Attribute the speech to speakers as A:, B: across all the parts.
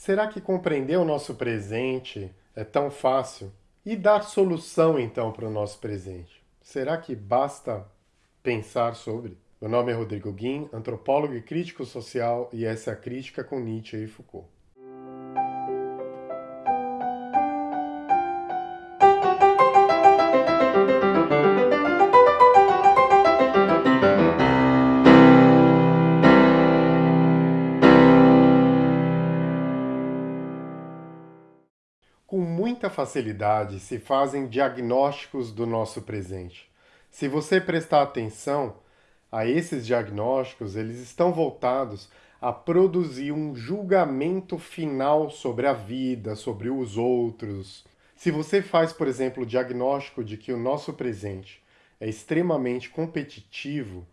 A: Será que compreender o nosso presente é tão fácil? E dar solução então para o nosso presente? Será que basta pensar sobre? Meu nome é Rodrigo Guim, antropólogo e crítico social, e essa é a crítica com Nietzsche e Foucault. Com muita facilidade se fazem diagnósticos do nosso presente. Se você prestar atenção a esses diagnósticos, eles estão voltados a produzir um julgamento final sobre a vida, sobre os outros. Se você faz, por exemplo, o diagnóstico de que o nosso presente é extremamente competitivo,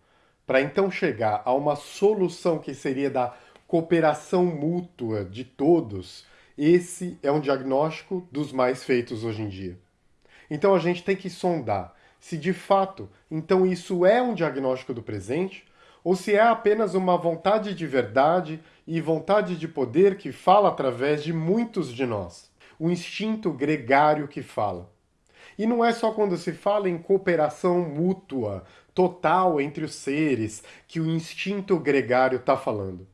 A: para então chegar a uma solução que seria da cooperação mútua de todos, esse é um diagnóstico dos mais feitos hoje em dia. Então a gente tem que sondar se de fato, então isso é um diagnóstico do presente, ou se é apenas uma vontade de verdade e vontade de poder que fala através de muitos de nós. O instinto gregário que fala. E não é só quando se fala em cooperação mútua, total entre os seres, que o instinto gregário está falando.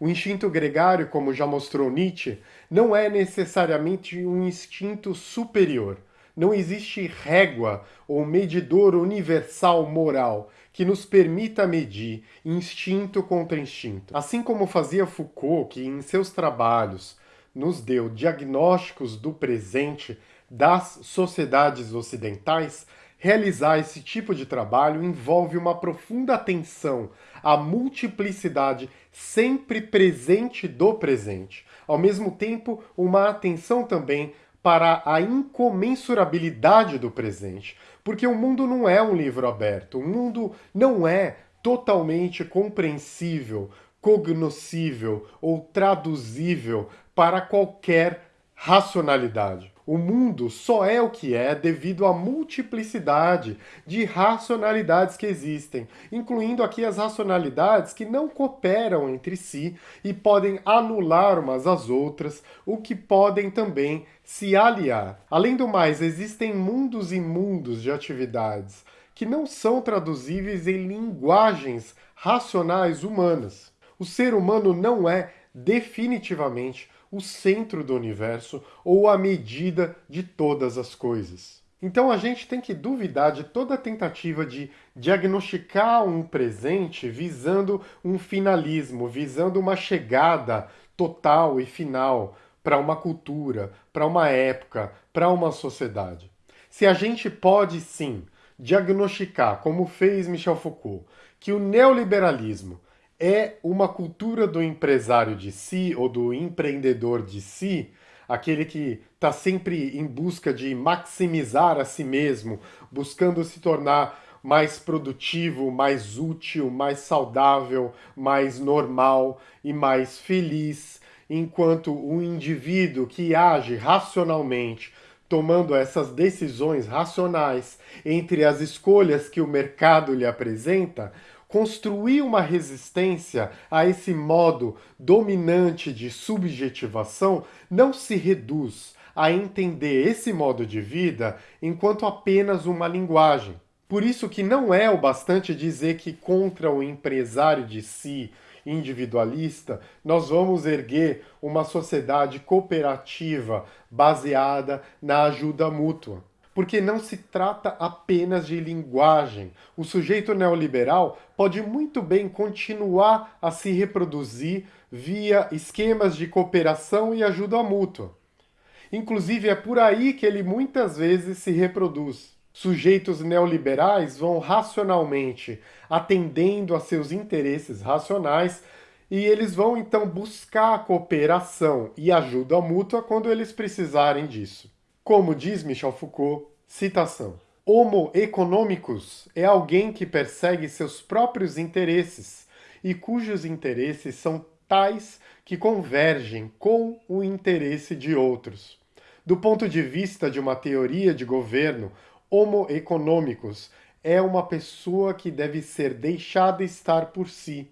A: O instinto gregário, como já mostrou Nietzsche, não é necessariamente um instinto superior. Não existe régua ou medidor universal moral que nos permita medir instinto contra instinto. Assim como fazia Foucault, que em seus trabalhos nos deu diagnósticos do presente das sociedades ocidentais, Realizar esse tipo de trabalho envolve uma profunda atenção à multiplicidade sempre presente do presente. Ao mesmo tempo, uma atenção também para a incomensurabilidade do presente. Porque o mundo não é um livro aberto, o mundo não é totalmente compreensível, cognoscível ou traduzível para qualquer racionalidade. O mundo só é o que é devido à multiplicidade de racionalidades que existem, incluindo aqui as racionalidades que não cooperam entre si e podem anular umas às outras, o que podem também se aliar. Além do mais, existem mundos e mundos de atividades que não são traduzíveis em linguagens racionais humanas. O ser humano não é definitivamente o centro do universo ou a medida de todas as coisas. Então a gente tem que duvidar de toda tentativa de diagnosticar um presente visando um finalismo, visando uma chegada total e final para uma cultura, para uma época, para uma sociedade. Se a gente pode sim diagnosticar, como fez Michel Foucault, que o neoliberalismo é uma cultura do empresário de si ou do empreendedor de si, aquele que está sempre em busca de maximizar a si mesmo, buscando se tornar mais produtivo, mais útil, mais saudável, mais normal e mais feliz, enquanto o indivíduo que age racionalmente, tomando essas decisões racionais entre as escolhas que o mercado lhe apresenta, construir uma resistência a esse modo dominante de subjetivação não se reduz a entender esse modo de vida enquanto apenas uma linguagem. Por isso que não é o bastante dizer que contra o empresário de si, individualista, nós vamos erguer uma sociedade cooperativa baseada na ajuda mútua porque não se trata apenas de linguagem. O sujeito neoliberal pode muito bem continuar a se reproduzir via esquemas de cooperação e ajuda mútua. Inclusive, é por aí que ele muitas vezes se reproduz. Sujeitos neoliberais vão racionalmente atendendo a seus interesses racionais e eles vão então buscar cooperação e ajuda mútua quando eles precisarem disso. Como diz Michel Foucault, citação, Homo economicus é alguém que persegue seus próprios interesses e cujos interesses são tais que convergem com o interesse de outros. Do ponto de vista de uma teoria de governo, Homo economicus é uma pessoa que deve ser deixada estar por si,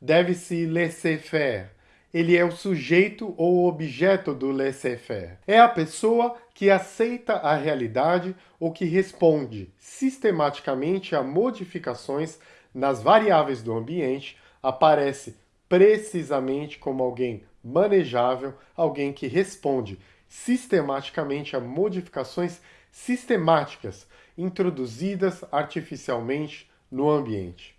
A: deve se laisser-faire, ele é o sujeito ou objeto do laissez-faire. É a pessoa que aceita a realidade ou que responde sistematicamente a modificações nas variáveis do ambiente, aparece precisamente como alguém manejável, alguém que responde sistematicamente a modificações sistemáticas introduzidas artificialmente no ambiente.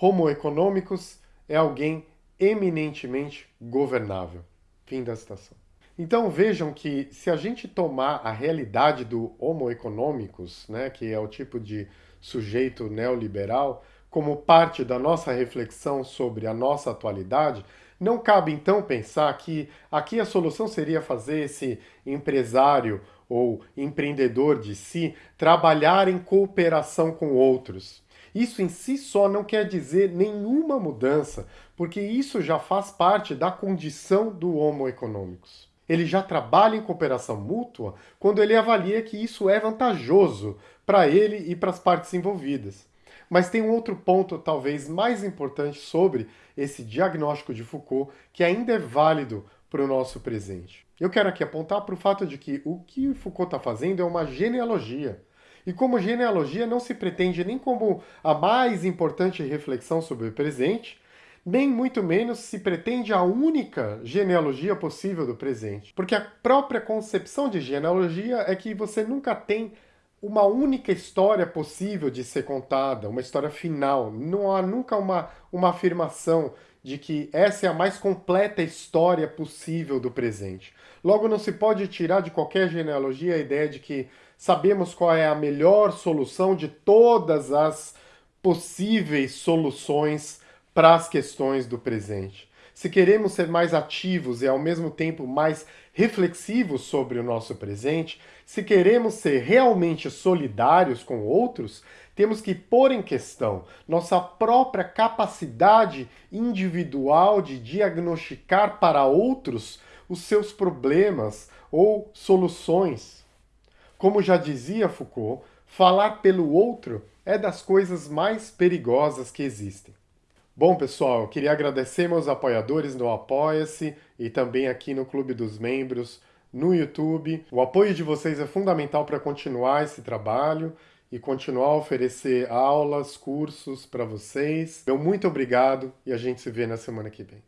A: Homo econômicos é alguém eminentemente governável. Fim da citação. Então vejam que se a gente tomar a realidade do Homo econômicos, né, que é o tipo de sujeito neoliberal, como parte da nossa reflexão sobre a nossa atualidade, não cabe então pensar que aqui a solução seria fazer esse empresário ou empreendedor de si trabalhar em cooperação com outros. Isso em si só não quer dizer nenhuma mudança, porque isso já faz parte da condição do Homo econômicos. Ele já trabalha em cooperação mútua quando ele avalia que isso é vantajoso para ele e para as partes envolvidas. Mas tem um outro ponto, talvez mais importante, sobre esse diagnóstico de Foucault, que ainda é válido para o nosso presente. Eu quero aqui apontar para o fato de que o que Foucault está fazendo é uma genealogia. E como genealogia não se pretende nem como a mais importante reflexão sobre o presente, nem muito menos se pretende a única genealogia possível do presente. Porque a própria concepção de genealogia é que você nunca tem uma única história possível de ser contada, uma história final. Não há nunca uma, uma afirmação de que essa é a mais completa história possível do presente. Logo, não se pode tirar de qualquer genealogia a ideia de que sabemos qual é a melhor solução de todas as possíveis soluções para as questões do presente. Se queremos ser mais ativos e ao mesmo tempo mais reflexivos sobre o nosso presente, se queremos ser realmente solidários com outros, temos que pôr em questão nossa própria capacidade individual de diagnosticar para outros os seus problemas ou soluções. Como já dizia Foucault, falar pelo outro é das coisas mais perigosas que existem. Bom, pessoal, queria agradecer meus apoiadores no Apoia-se e também aqui no Clube dos Membros no YouTube. O apoio de vocês é fundamental para continuar esse trabalho e continuar a oferecer aulas, cursos para vocês. Meu muito obrigado e a gente se vê na semana que vem.